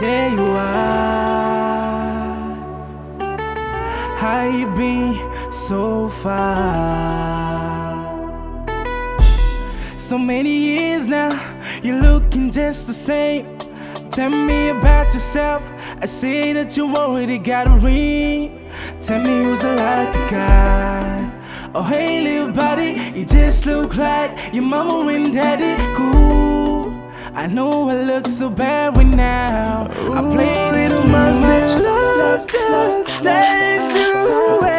There you are. How you been so far. So many years now, you're looking just the same. Tell me about yourself. I see that you already got a ring. Tell me who's the lucky guy. Oh hey little buddy, you just look like your mama and daddy. Cool. I know I look so bad right now. I play too much love that takes you away.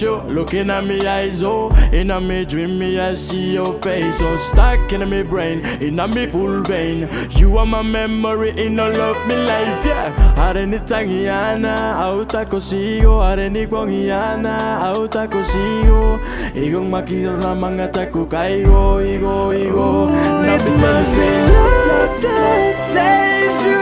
You. Looking at me eyes, oh. In a me dream, me I see your face. So stuck in my brain, in a me full vein. You are my memory in all of me life, yeah. Areni tangiana, auta consigo. Areni guangiana, auta consigo. Igong makita na mga tako kaigo, igo, igo. Na It me tell be love that takes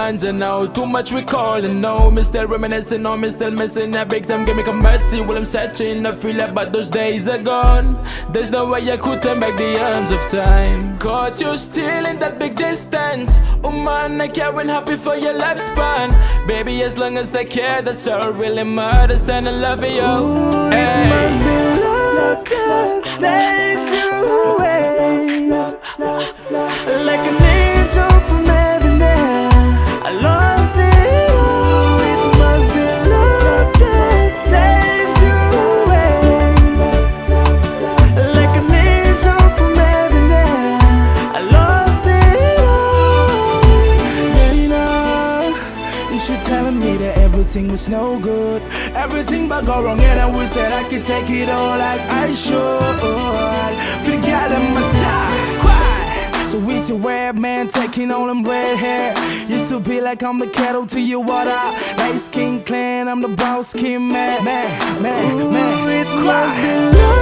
boy standing out. Too much recalling, no. Me still reminiscing, no. Me still missing a big time. Give me some mercy while I'm searching. I feel like but those days are gone. There's no way I could turn back the arms of time. Caught you still in that big distance. Oh man, I can't happy for your lifespan. Baby, as long as I care, that's all really matters. And I love you. Ooh, it everything was no good. Everything but go wrong, and I wish that I could take it all like I should. For the guy at my side. So it's your red man taking all them red hair. Used to be like I'm the kettle to your water. Light skin clan, I'm the brown skin man. Man, man, man. It must be love